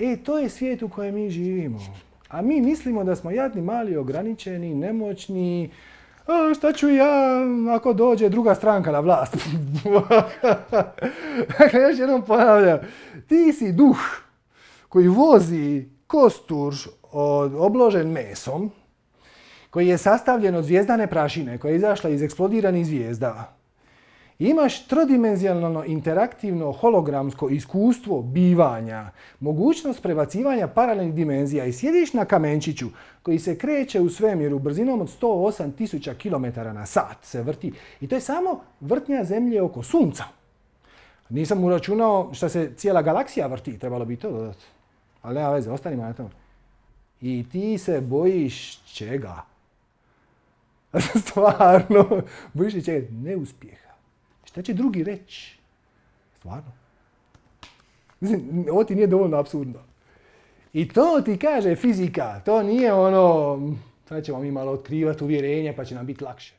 E, to je svijet u kojem mi živimo. A mi mislimo da smo jadni, mali, ograničeni, nemoćni. A, šta ću ja ako dođe druga stranka na vlast? dakle, još jednom ponavljam. Ti si duh koji vozi kostur obložen mesom, koji je sastavljen od zvijezdane prašine koja je izašla iz eksplodiranih zvijezda. Imaš trodimenzionalno interaktivno hologramsko iskustvo bivanja, mogućnost prebacivanja paralelnih dimenzija i sjediš na kamenčiću koji se kreće u svemiru brzinom od 108.000 km na sat se vrti. I to je samo vrtnja zemlje oko sunca. Nisam uračunao što se cijela galaksija vrti, trebalo bi to dodati. Ali nema veze, ostanimo na tome. I ti se bojiš čega? Stvarno, bojiš li čega? Neuspjeha. Šta će drugi reći? Stvarno. Mislim, ovo ti nije dovoljno absurdno. I to ti kaže fizika. To nije ono, sad ćemo mi malo otkrivati uvjerenje pa će nam biti lakše.